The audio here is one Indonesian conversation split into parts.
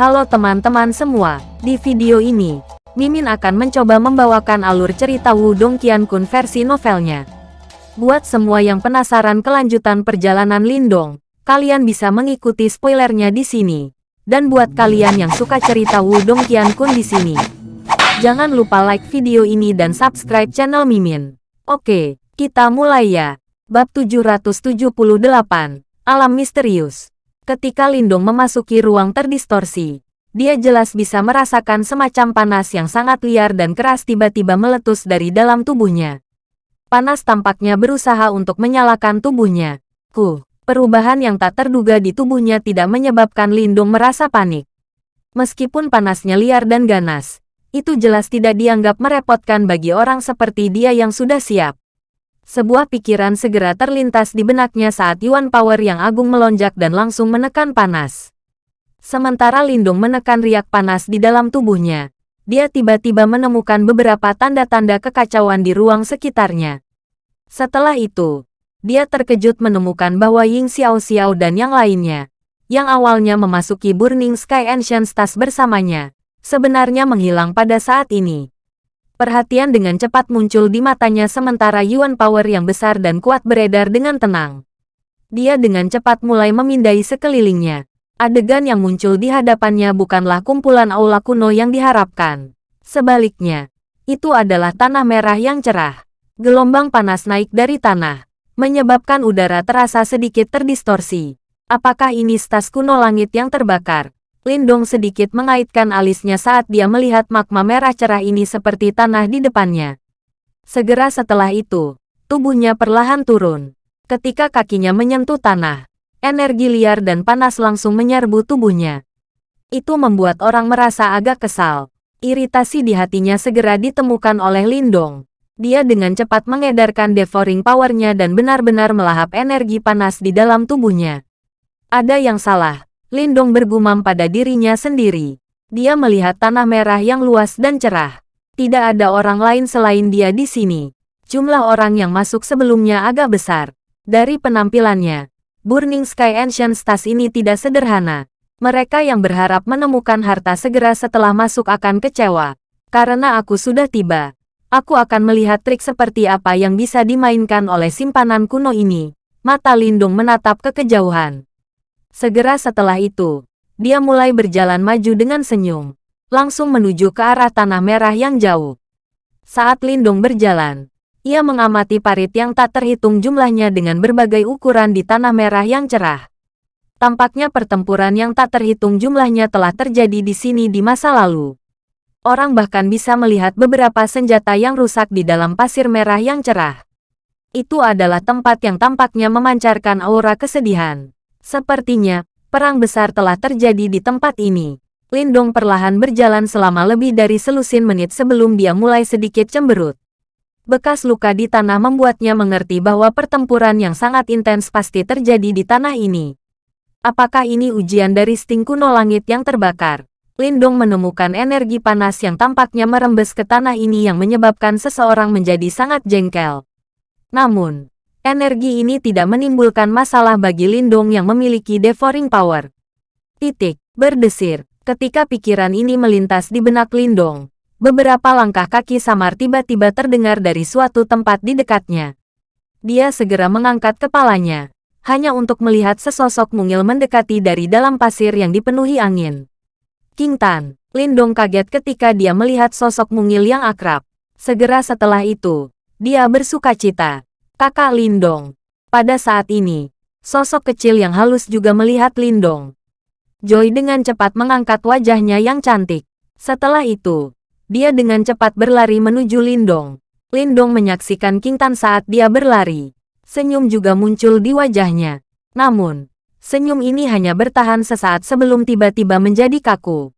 Halo teman-teman semua, di video ini, Mimin akan mencoba membawakan alur cerita Wudong Qiankun versi novelnya. Buat semua yang penasaran kelanjutan perjalanan Lindong, kalian bisa mengikuti spoilernya di sini. Dan buat kalian yang suka cerita Wudong Qiankun di sini, jangan lupa like video ini dan subscribe channel Mimin. Oke, kita mulai ya. Bab 778, Alam Misterius. Ketika Lindong memasuki ruang terdistorsi, dia jelas bisa merasakan semacam panas yang sangat liar dan keras tiba-tiba meletus dari dalam tubuhnya. Panas tampaknya berusaha untuk menyalakan tubuhnya. Ku, perubahan yang tak terduga di tubuhnya tidak menyebabkan Lindung merasa panik. Meskipun panasnya liar dan ganas, itu jelas tidak dianggap merepotkan bagi orang seperti dia yang sudah siap. Sebuah pikiran segera terlintas di benaknya saat Yuan Power yang agung melonjak dan langsung menekan panas. Sementara Lindung menekan riak panas di dalam tubuhnya, dia tiba-tiba menemukan beberapa tanda-tanda kekacauan di ruang sekitarnya. Setelah itu, dia terkejut menemukan bahwa Ying Xiao Xiao dan yang lainnya, yang awalnya memasuki Burning Sky Ancient Stars bersamanya, sebenarnya menghilang pada saat ini. Perhatian dengan cepat muncul di matanya sementara Yuan Power yang besar dan kuat beredar dengan tenang. Dia dengan cepat mulai memindai sekelilingnya. Adegan yang muncul di hadapannya bukanlah kumpulan aula kuno yang diharapkan. Sebaliknya, itu adalah tanah merah yang cerah. Gelombang panas naik dari tanah, menyebabkan udara terasa sedikit terdistorsi. Apakah ini stas kuno langit yang terbakar? Lindong sedikit mengaitkan alisnya saat dia melihat magma merah cerah ini seperti tanah di depannya. Segera setelah itu, tubuhnya perlahan turun. Ketika kakinya menyentuh tanah, energi liar dan panas langsung menyerbu tubuhnya. Itu membuat orang merasa agak kesal. Iritasi di hatinya segera ditemukan oleh Lindong. Dia dengan cepat mengedarkan devouring powernya dan benar-benar melahap energi panas di dalam tubuhnya. Ada yang salah, Lindong bergumam pada dirinya sendiri. Dia melihat tanah merah yang luas dan cerah. Tidak ada orang lain selain dia di sini. Jumlah orang yang masuk sebelumnya agak besar. Dari penampilannya, Burning Sky Ancient Stars ini tidak sederhana. Mereka yang berharap menemukan harta segera setelah masuk akan kecewa. Karena aku sudah tiba. Aku akan melihat trik seperti apa yang bisa dimainkan oleh simpanan kuno ini. Mata Lindung menatap ke kejauhan. Segera setelah itu, dia mulai berjalan maju dengan senyum, langsung menuju ke arah tanah merah yang jauh. Saat Lindung berjalan, ia mengamati parit yang tak terhitung jumlahnya dengan berbagai ukuran di tanah merah yang cerah. Tampaknya pertempuran yang tak terhitung jumlahnya telah terjadi di sini di masa lalu. Orang bahkan bisa melihat beberapa senjata yang rusak di dalam pasir merah yang cerah. Itu adalah tempat yang tampaknya memancarkan aura kesedihan. Sepertinya, perang besar telah terjadi di tempat ini. Lindong perlahan berjalan selama lebih dari selusin menit sebelum dia mulai sedikit cemberut. Bekas luka di tanah membuatnya mengerti bahwa pertempuran yang sangat intens pasti terjadi di tanah ini. Apakah ini ujian dari sting kuno langit yang terbakar? Lindong menemukan energi panas yang tampaknya merembes ke tanah ini yang menyebabkan seseorang menjadi sangat jengkel. Namun, Energi ini tidak menimbulkan masalah bagi Lindong yang memiliki devouring power. Titik, berdesir. Ketika pikiran ini melintas di benak Lindong, beberapa langkah kaki samar tiba-tiba terdengar dari suatu tempat di dekatnya. Dia segera mengangkat kepalanya, hanya untuk melihat sesosok mungil mendekati dari dalam pasir yang dipenuhi angin. King Tan, Lindong kaget ketika dia melihat sosok mungil yang akrab. Segera setelah itu, dia bersuka cita. Kakak Lindong. Pada saat ini, sosok kecil yang halus juga melihat Lindong. Joy dengan cepat mengangkat wajahnya yang cantik. Setelah itu, dia dengan cepat berlari menuju Lindong. Lindong menyaksikan King Tan saat dia berlari. Senyum juga muncul di wajahnya. Namun, senyum ini hanya bertahan sesaat sebelum tiba-tiba menjadi kaku.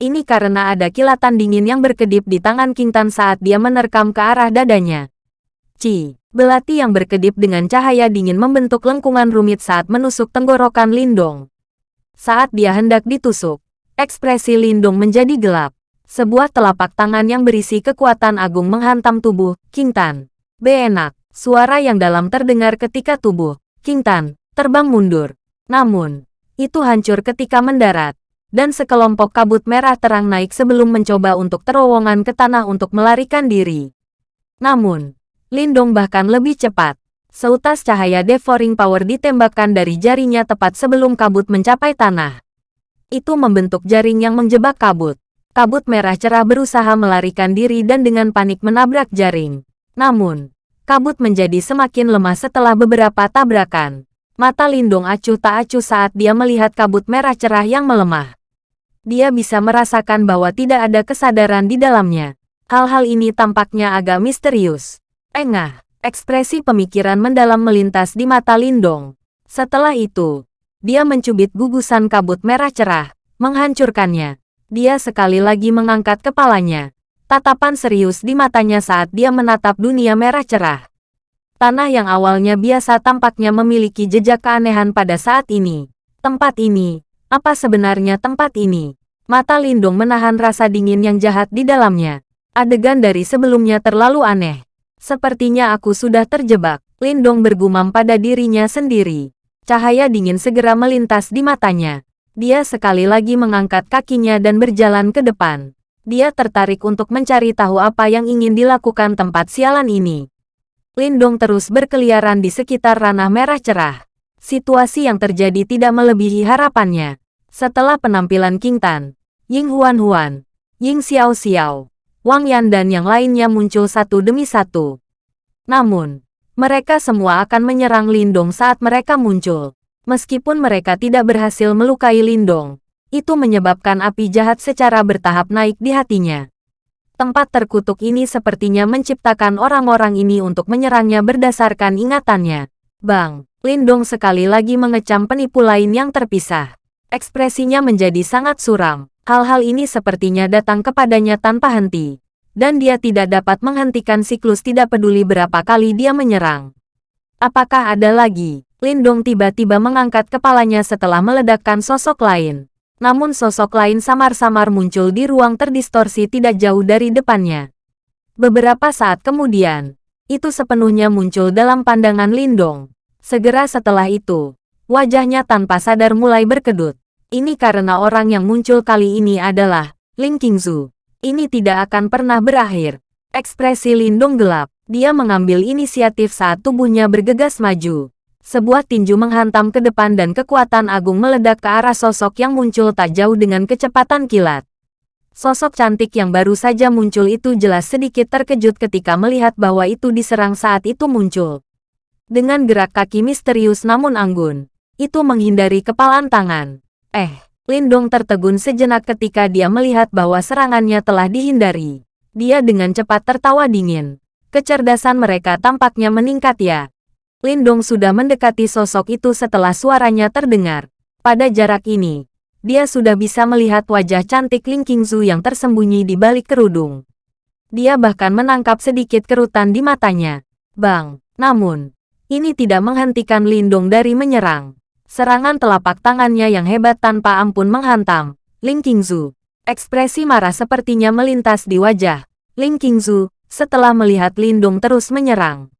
Ini karena ada kilatan dingin yang berkedip di tangan King Tan saat dia menerkam ke arah dadanya. Ci. Belati yang berkedip dengan cahaya dingin membentuk lengkungan rumit saat menusuk tenggorokan Lindong. Saat dia hendak ditusuk, ekspresi Lindong menjadi gelap. Sebuah telapak tangan yang berisi kekuatan agung menghantam tubuh King Tan. Beenak, suara yang dalam terdengar ketika tubuh King Tan terbang mundur. Namun, itu hancur ketika mendarat. dan sekelompok kabut merah terang naik sebelum mencoba untuk terowongan ke tanah untuk melarikan diri. Namun, Lindong bahkan lebih cepat. Seutas cahaya devouring power ditembakkan dari jarinya tepat sebelum kabut mencapai tanah. Itu membentuk jaring yang menjebak kabut. Kabut merah cerah berusaha melarikan diri dan dengan panik menabrak jaring. Namun, kabut menjadi semakin lemah setelah beberapa tabrakan. Mata Lindong acuh tak acuh saat dia melihat kabut merah cerah yang melemah. Dia bisa merasakan bahwa tidak ada kesadaran di dalamnya. Hal-hal ini tampaknya agak misterius. Engah, ekspresi pemikiran mendalam melintas di mata Lindong. Setelah itu, dia mencubit gugusan kabut merah cerah, menghancurkannya. Dia sekali lagi mengangkat kepalanya, tatapan serius di matanya saat dia menatap dunia merah cerah. Tanah yang awalnya biasa tampaknya memiliki jejak keanehan pada saat ini. Tempat ini, apa sebenarnya tempat ini? Mata Lindung menahan rasa dingin yang jahat di dalamnya. Adegan dari sebelumnya terlalu aneh. Sepertinya aku sudah terjebak. Lindong bergumam pada dirinya sendiri. Cahaya dingin segera melintas di matanya. Dia sekali lagi mengangkat kakinya dan berjalan ke depan. Dia tertarik untuk mencari tahu apa yang ingin dilakukan tempat sialan ini. Lindong terus berkeliaran di sekitar ranah merah cerah. Situasi yang terjadi tidak melebihi harapannya. Setelah penampilan King Tan, Ying Huan Huan, Ying Xiao Xiao, Wang Yan dan yang lainnya muncul satu demi satu. Namun, mereka semua akan menyerang Lindong saat mereka muncul. Meskipun mereka tidak berhasil melukai Lindong, itu menyebabkan api jahat secara bertahap naik di hatinya. Tempat terkutuk ini sepertinya menciptakan orang-orang ini untuk menyerangnya berdasarkan ingatannya. Bang, Lindong sekali lagi mengecam penipu lain yang terpisah. Ekspresinya menjadi sangat suram. Hal-hal ini sepertinya datang kepadanya tanpa henti. Dan dia tidak dapat menghentikan siklus tidak peduli berapa kali dia menyerang. Apakah ada lagi? Lindong tiba-tiba mengangkat kepalanya setelah meledakkan sosok lain. Namun sosok lain samar-samar muncul di ruang terdistorsi tidak jauh dari depannya. Beberapa saat kemudian, itu sepenuhnya muncul dalam pandangan Lindong. Segera setelah itu, wajahnya tanpa sadar mulai berkedut. Ini karena orang yang muncul kali ini adalah Ling Qingzu. Ini tidak akan pernah berakhir. Ekspresi Lindong gelap. Dia mengambil inisiatif saat tubuhnya bergegas maju. Sebuah tinju menghantam ke depan dan kekuatan agung meledak ke arah sosok yang muncul tak jauh dengan kecepatan kilat. Sosok cantik yang baru saja muncul itu jelas sedikit terkejut ketika melihat bahwa itu diserang saat itu muncul. Dengan gerak kaki misterius namun anggun, itu menghindari kepalan tangan. Eh, Lindong tertegun sejenak ketika dia melihat bahwa serangannya telah dihindari. Dia dengan cepat tertawa dingin. Kecerdasan mereka tampaknya meningkat ya. Lindong sudah mendekati sosok itu setelah suaranya terdengar. Pada jarak ini, dia sudah bisa melihat wajah cantik Ling Qingzu yang tersembunyi di balik kerudung. Dia bahkan menangkap sedikit kerutan di matanya. Bang, namun, ini tidak menghentikan Lindong dari menyerang. Serangan telapak tangannya yang hebat tanpa ampun menghantam. Ling Qingzu. Ekspresi marah sepertinya melintas di wajah. Ling Qingzu, setelah melihat Lindong terus menyerang.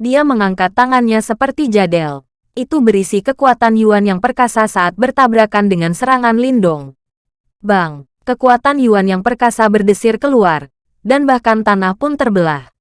Dia mengangkat tangannya seperti jadel. Itu berisi kekuatan Yuan yang perkasa saat bertabrakan dengan serangan Lindong. Bang, kekuatan Yuan yang perkasa berdesir keluar, dan bahkan tanah pun terbelah.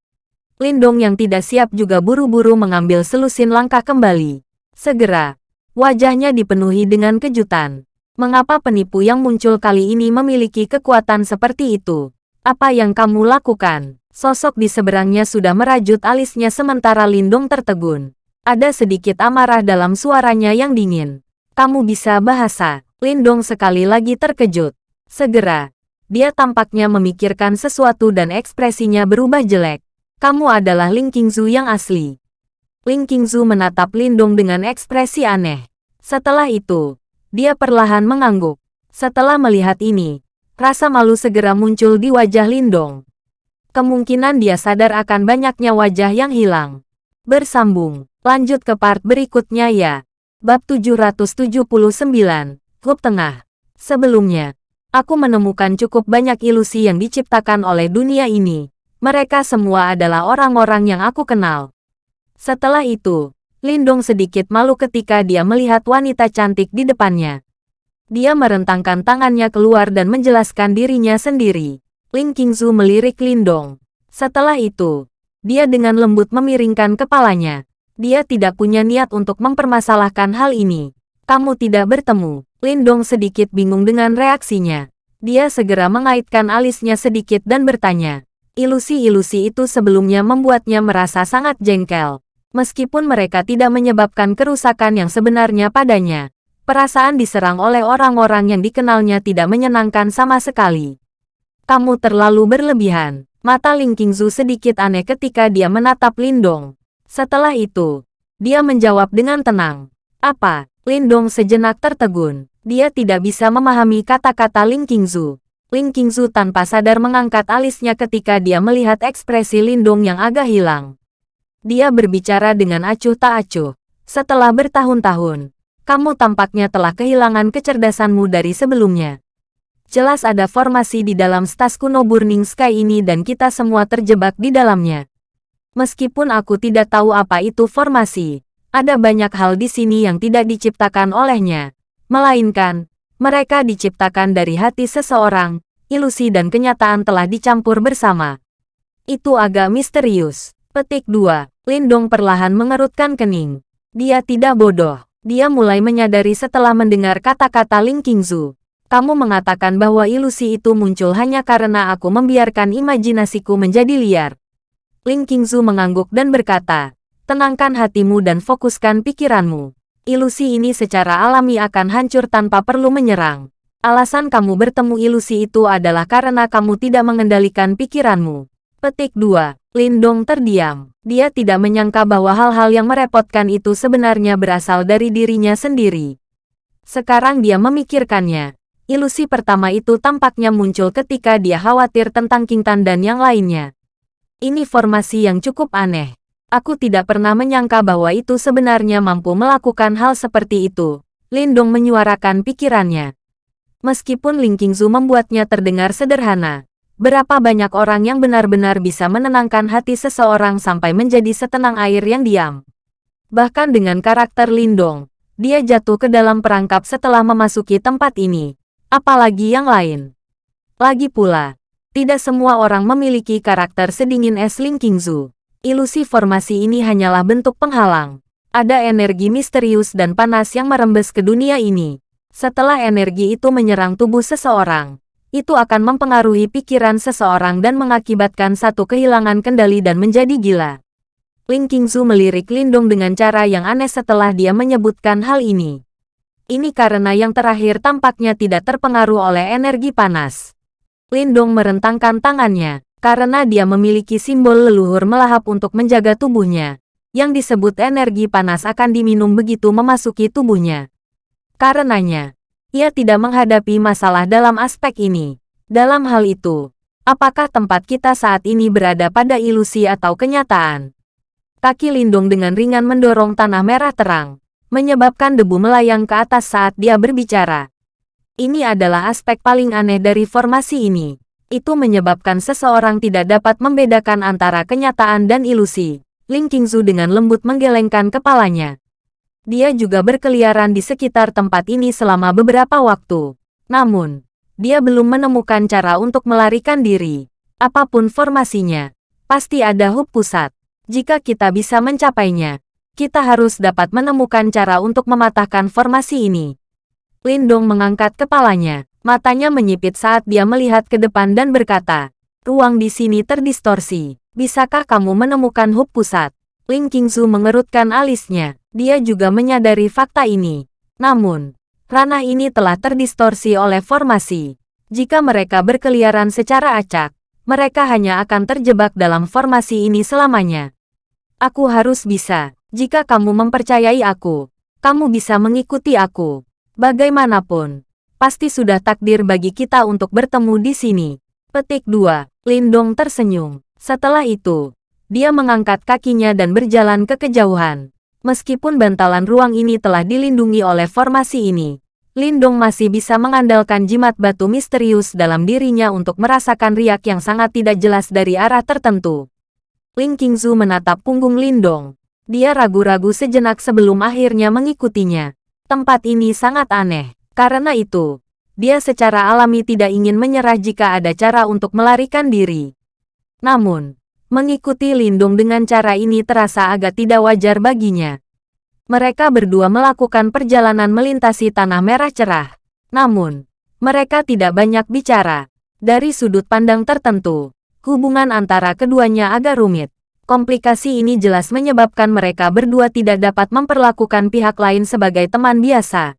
Lindong yang tidak siap juga buru-buru mengambil selusin langkah kembali. Segera, wajahnya dipenuhi dengan kejutan. Mengapa penipu yang muncul kali ini memiliki kekuatan seperti itu? Apa yang kamu lakukan? Sosok di seberangnya sudah merajut alisnya sementara Lindung tertegun. Ada sedikit amarah dalam suaranya yang dingin. Kamu bisa bahasa. Lindong sekali lagi terkejut. Segera, dia tampaknya memikirkan sesuatu dan ekspresinya berubah jelek. Kamu adalah Ling Qingzu yang asli. Ling Qingzu menatap Lindong dengan ekspresi aneh. Setelah itu, dia perlahan mengangguk. Setelah melihat ini, rasa malu segera muncul di wajah Lindong kemungkinan dia sadar akan banyaknya wajah yang hilang. Bersambung, lanjut ke part berikutnya ya. Bab 779, Klub Tengah. Sebelumnya, aku menemukan cukup banyak ilusi yang diciptakan oleh dunia ini. Mereka semua adalah orang-orang yang aku kenal. Setelah itu, Lindong sedikit malu ketika dia melihat wanita cantik di depannya. Dia merentangkan tangannya keluar dan menjelaskan dirinya sendiri. Ling Qingzu melirik Lindong. Setelah itu, dia dengan lembut memiringkan kepalanya. Dia tidak punya niat untuk mempermasalahkan hal ini. Kamu tidak bertemu. Lindong sedikit bingung dengan reaksinya. Dia segera mengaitkan alisnya sedikit dan bertanya. Ilusi-ilusi itu sebelumnya membuatnya merasa sangat jengkel. Meskipun mereka tidak menyebabkan kerusakan yang sebenarnya padanya, perasaan diserang oleh orang-orang yang dikenalnya tidak menyenangkan sama sekali. Kamu terlalu berlebihan. Mata Ling Qingzu sedikit aneh ketika dia menatap Lindong. Setelah itu, dia menjawab dengan tenang. Apa? Lindong sejenak tertegun. Dia tidak bisa memahami kata-kata Ling Qingzu. Ling Qingzu tanpa sadar mengangkat alisnya ketika dia melihat ekspresi Lindong yang agak hilang. Dia berbicara dengan acuh tak acuh. Setelah bertahun-tahun, kamu tampaknya telah kehilangan kecerdasanmu dari sebelumnya. Jelas ada formasi di dalam stas kuno Burning Sky ini dan kita semua terjebak di dalamnya. Meskipun aku tidak tahu apa itu formasi, ada banyak hal di sini yang tidak diciptakan olehnya. Melainkan, mereka diciptakan dari hati seseorang, ilusi dan kenyataan telah dicampur bersama. Itu agak misterius. Petik 2. Lindong perlahan mengerutkan kening. Dia tidak bodoh. Dia mulai menyadari setelah mendengar kata-kata Ling Qingzu. Kamu mengatakan bahwa ilusi itu muncul hanya karena aku membiarkan imajinasiku menjadi liar. Ling Qingzu mengangguk dan berkata, tenangkan hatimu dan fokuskan pikiranmu. Ilusi ini secara alami akan hancur tanpa perlu menyerang. Alasan kamu bertemu ilusi itu adalah karena kamu tidak mengendalikan pikiranmu. Petik 2. Lindong terdiam. Dia tidak menyangka bahwa hal-hal yang merepotkan itu sebenarnya berasal dari dirinya sendiri. Sekarang dia memikirkannya. Ilusi pertama itu tampaknya muncul ketika dia khawatir tentang Kintan dan yang lainnya. Ini formasi yang cukup aneh. Aku tidak pernah menyangka bahwa itu sebenarnya mampu melakukan hal seperti itu. Lindong menyuarakan pikirannya. Meskipun Ling Qingzu membuatnya terdengar sederhana, Berapa banyak orang yang benar-benar bisa menenangkan hati seseorang sampai menjadi setenang air yang diam. Bahkan dengan karakter Lindong, dia jatuh ke dalam perangkap setelah memasuki tempat ini. Apalagi yang lain. Lagi pula, tidak semua orang memiliki karakter sedingin es Ling Qingzu. Ilusi formasi ini hanyalah bentuk penghalang. Ada energi misterius dan panas yang merembes ke dunia ini. Setelah energi itu menyerang tubuh seseorang, itu akan mempengaruhi pikiran seseorang dan mengakibatkan satu kehilangan kendali dan menjadi gila. Ling Qingzu melirik Lindong dengan cara yang aneh setelah dia menyebutkan hal ini. Ini karena yang terakhir tampaknya tidak terpengaruh oleh energi panas. Lindong merentangkan tangannya, karena dia memiliki simbol leluhur melahap untuk menjaga tubuhnya. Yang disebut energi panas akan diminum begitu memasuki tubuhnya. Karenanya, ia tidak menghadapi masalah dalam aspek ini. Dalam hal itu, apakah tempat kita saat ini berada pada ilusi atau kenyataan? Kaki Lindung dengan ringan mendorong tanah merah terang, menyebabkan debu melayang ke atas saat dia berbicara. Ini adalah aspek paling aneh dari formasi ini. Itu menyebabkan seseorang tidak dapat membedakan antara kenyataan dan ilusi. Ling Qingzu dengan lembut menggelengkan kepalanya. Dia juga berkeliaran di sekitar tempat ini selama beberapa waktu. Namun, dia belum menemukan cara untuk melarikan diri. Apa pun formasinya, pasti ada hub pusat. Jika kita bisa mencapainya, kita harus dapat menemukan cara untuk mematahkan formasi ini. Lindong mengangkat kepalanya, matanya menyipit saat dia melihat ke depan dan berkata, ruang di sini terdistorsi. Bisakah kamu menemukan hub pusat? Ling Qingzu mengerutkan alisnya. Dia juga menyadari fakta ini. Namun, ranah ini telah terdistorsi oleh formasi. Jika mereka berkeliaran secara acak, mereka hanya akan terjebak dalam formasi ini selamanya. Aku harus bisa. Jika kamu mempercayai aku, kamu bisa mengikuti aku. Bagaimanapun, pasti sudah takdir bagi kita untuk bertemu di sini. Petik 2. Lindong tersenyum. Setelah itu, dia mengangkat kakinya dan berjalan ke kejauhan. Meskipun bantalan ruang ini telah dilindungi oleh formasi ini, Lindong masih bisa mengandalkan jimat batu misterius dalam dirinya untuk merasakan riak yang sangat tidak jelas dari arah tertentu. Ling Qingzu menatap punggung Lindong. Dia ragu-ragu sejenak sebelum akhirnya mengikutinya. Tempat ini sangat aneh, Karena itu, dia secara alami tidak ingin menyerah jika ada cara untuk melarikan diri. Namun, mengikuti Lindung dengan cara ini terasa agak tidak wajar baginya. Mereka berdua melakukan perjalanan melintasi tanah merah cerah. Namun, mereka tidak banyak bicara. Dari sudut pandang tertentu, hubungan antara keduanya agak rumit. Komplikasi ini jelas menyebabkan mereka berdua tidak dapat memperlakukan pihak lain sebagai teman biasa.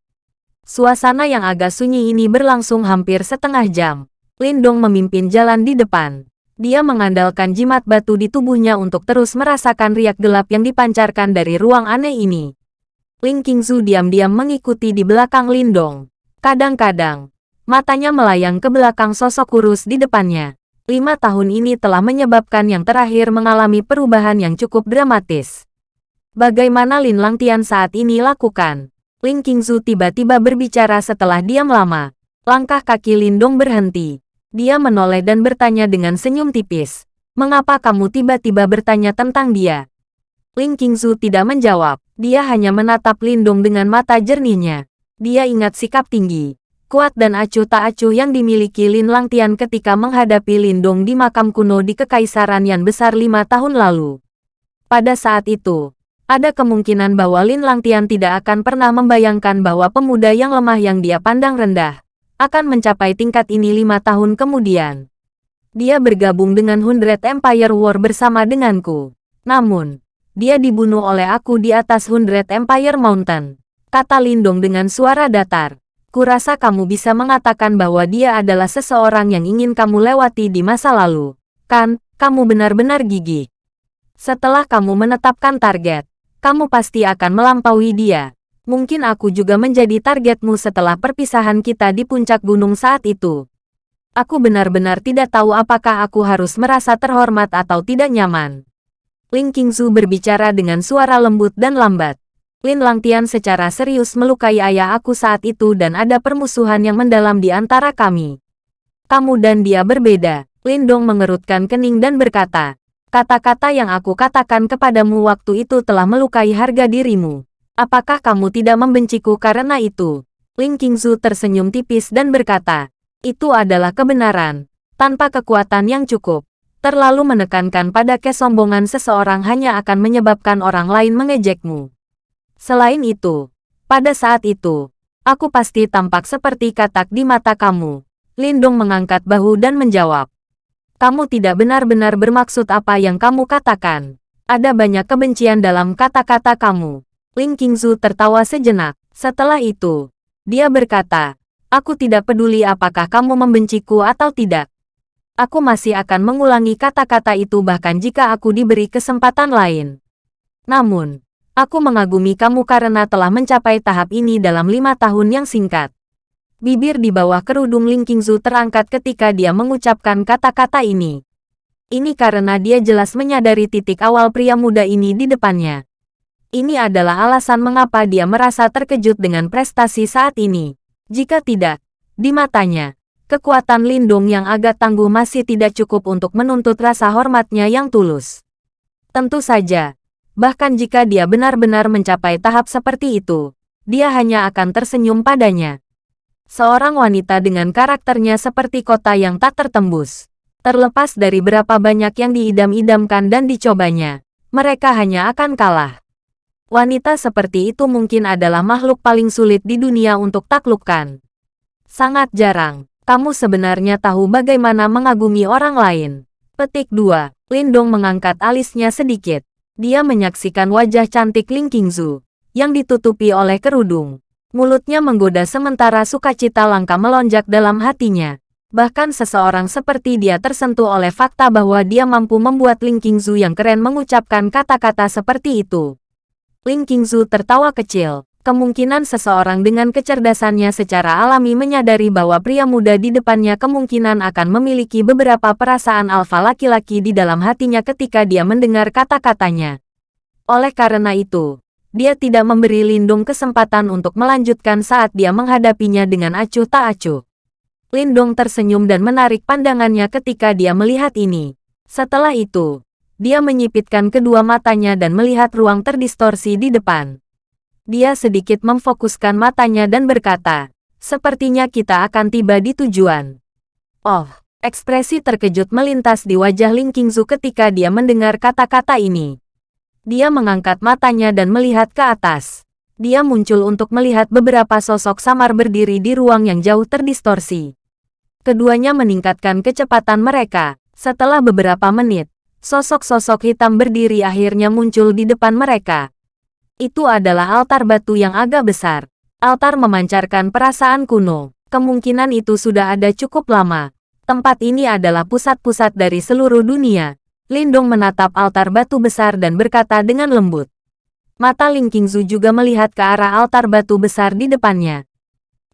Suasana yang agak sunyi ini berlangsung hampir setengah jam. Lindong memimpin jalan di depan. Dia mengandalkan jimat batu di tubuhnya untuk terus merasakan riak gelap yang dipancarkan dari ruang aneh ini. Ling Qingzu diam-diam mengikuti di belakang Lindong. Kadang-kadang, matanya melayang ke belakang sosok kurus di depannya. Lima tahun ini telah menyebabkan yang terakhir mengalami perubahan yang cukup dramatis. Bagaimana Lin Langtian saat ini lakukan? Ling Qingzu tiba-tiba berbicara setelah diam lama. Langkah kaki Lindong berhenti. Dia menoleh dan bertanya dengan senyum tipis. Mengapa kamu tiba-tiba bertanya tentang dia? Ling Qingzu tidak menjawab. Dia hanya menatap Lindong dengan mata jernihnya. Dia ingat sikap tinggi, kuat dan acuh tak acuh yang dimiliki Lin Langtian ketika menghadapi Lindong di makam kuno di Kekaisaran yang besar lima tahun lalu. Pada saat itu, ada kemungkinan bahwa Lin Langtian tidak akan pernah membayangkan bahwa pemuda yang lemah yang dia pandang rendah, akan mencapai tingkat ini lima tahun kemudian. Dia bergabung dengan Hundred Empire War bersama denganku. Namun, dia dibunuh oleh aku di atas Hundred Empire Mountain kata Lindong dengan suara datar. Kurasa kamu bisa mengatakan bahwa dia adalah seseorang yang ingin kamu lewati di masa lalu. Kan, kamu benar-benar gigih. Setelah kamu menetapkan target, kamu pasti akan melampaui dia. Mungkin aku juga menjadi targetmu setelah perpisahan kita di puncak gunung saat itu. Aku benar-benar tidak tahu apakah aku harus merasa terhormat atau tidak nyaman. Ling Qingzu berbicara dengan suara lembut dan lambat. Lin Langtian secara serius melukai ayah aku saat itu dan ada permusuhan yang mendalam di antara kami. Kamu dan dia berbeda. Lindong mengerutkan kening dan berkata, kata-kata yang aku katakan kepadamu waktu itu telah melukai harga dirimu. Apakah kamu tidak membenciku karena itu? Ling Qingzu tersenyum tipis dan berkata, itu adalah kebenaran. Tanpa kekuatan yang cukup, terlalu menekankan pada kesombongan seseorang hanya akan menyebabkan orang lain mengejekmu. Selain itu, pada saat itu, aku pasti tampak seperti katak di mata kamu. Lindung mengangkat bahu dan menjawab. Kamu tidak benar-benar bermaksud apa yang kamu katakan. Ada banyak kebencian dalam kata-kata kamu. Ling Qingzu tertawa sejenak. Setelah itu, dia berkata, Aku tidak peduli apakah kamu membenciku atau tidak. Aku masih akan mengulangi kata-kata itu bahkan jika aku diberi kesempatan lain. Namun, Aku mengagumi kamu karena telah mencapai tahap ini dalam lima tahun yang singkat. Bibir di bawah kerudung Ling Qingzu terangkat ketika dia mengucapkan kata-kata ini. Ini karena dia jelas menyadari titik awal pria muda ini di depannya. Ini adalah alasan mengapa dia merasa terkejut dengan prestasi saat ini. Jika tidak, di matanya, kekuatan Lindung yang agak tangguh masih tidak cukup untuk menuntut rasa hormatnya yang tulus. Tentu saja, Bahkan jika dia benar-benar mencapai tahap seperti itu, dia hanya akan tersenyum padanya. Seorang wanita dengan karakternya seperti kota yang tak tertembus. Terlepas dari berapa banyak yang diidam-idamkan dan dicobanya, mereka hanya akan kalah. Wanita seperti itu mungkin adalah makhluk paling sulit di dunia untuk taklukkan. Sangat jarang, kamu sebenarnya tahu bagaimana mengagumi orang lain. Petik 2. Lindong mengangkat alisnya sedikit. Dia menyaksikan wajah cantik Ling Qingzu, yang ditutupi oleh kerudung. Mulutnya menggoda sementara sukacita langka melonjak dalam hatinya. Bahkan seseorang seperti dia tersentuh oleh fakta bahwa dia mampu membuat Ling Qingzu yang keren mengucapkan kata-kata seperti itu. Ling Qingzu tertawa kecil. Kemungkinan seseorang dengan kecerdasannya secara alami menyadari bahwa pria muda di depannya kemungkinan akan memiliki beberapa perasaan alfa laki-laki di dalam hatinya ketika dia mendengar kata-katanya. Oleh karena itu, dia tidak memberi Lindung kesempatan untuk melanjutkan saat dia menghadapinya dengan acuh tak acuh. Lindung tersenyum dan menarik pandangannya ketika dia melihat ini. Setelah itu, dia menyipitkan kedua matanya dan melihat ruang terdistorsi di depan. Dia sedikit memfokuskan matanya dan berkata, Sepertinya kita akan tiba di tujuan. Oh, ekspresi terkejut melintas di wajah Ling Qingzu ketika dia mendengar kata-kata ini. Dia mengangkat matanya dan melihat ke atas. Dia muncul untuk melihat beberapa sosok samar berdiri di ruang yang jauh terdistorsi. Keduanya meningkatkan kecepatan mereka. Setelah beberapa menit, sosok-sosok hitam berdiri akhirnya muncul di depan mereka. Itu adalah altar batu yang agak besar. Altar memancarkan perasaan kuno. Kemungkinan itu sudah ada cukup lama. Tempat ini adalah pusat-pusat dari seluruh dunia. Lindong menatap altar batu besar dan berkata dengan lembut. Mata Ling Qingzu juga melihat ke arah altar batu besar di depannya.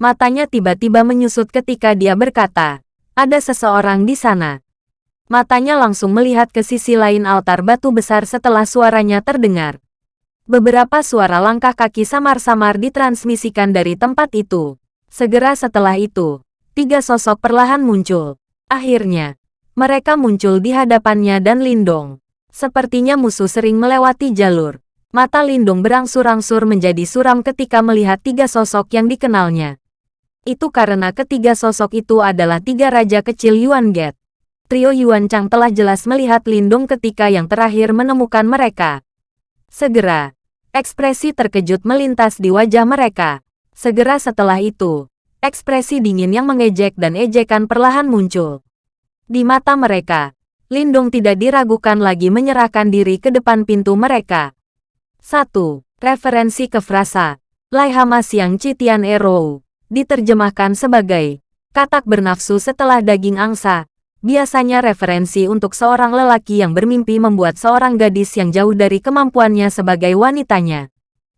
Matanya tiba-tiba menyusut ketika dia berkata, ada seseorang di sana. Matanya langsung melihat ke sisi lain altar batu besar setelah suaranya terdengar. Beberapa suara langkah kaki samar-samar ditransmisikan dari tempat itu. Segera setelah itu, tiga sosok perlahan muncul. Akhirnya, mereka muncul di hadapannya dan Lindong. Sepertinya musuh sering melewati jalur. Mata Lindong berangsur-angsur menjadi suram ketika melihat tiga sosok yang dikenalnya. Itu karena ketiga sosok itu adalah tiga raja kecil Yuan Get. Trio Yuan Chang telah jelas melihat Lindong ketika yang terakhir menemukan mereka. Segera, Ekspresi terkejut melintas di wajah mereka. Segera setelah itu, ekspresi dingin yang mengejek dan ejekan perlahan muncul. Di mata mereka, Lindung tidak diragukan lagi menyerahkan diri ke depan pintu mereka. 1. Referensi ke frasa Laihama Siang Citian Ero diterjemahkan sebagai katak bernafsu setelah daging angsa, Biasanya referensi untuk seorang lelaki yang bermimpi membuat seorang gadis yang jauh dari kemampuannya sebagai wanitanya.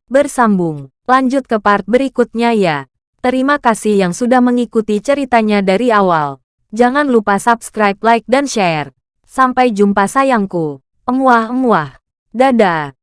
Bersambung, lanjut ke part berikutnya ya. Terima kasih yang sudah mengikuti ceritanya dari awal. Jangan lupa subscribe, like, dan share. Sampai jumpa sayangku. Emuah-emuah. Dadah.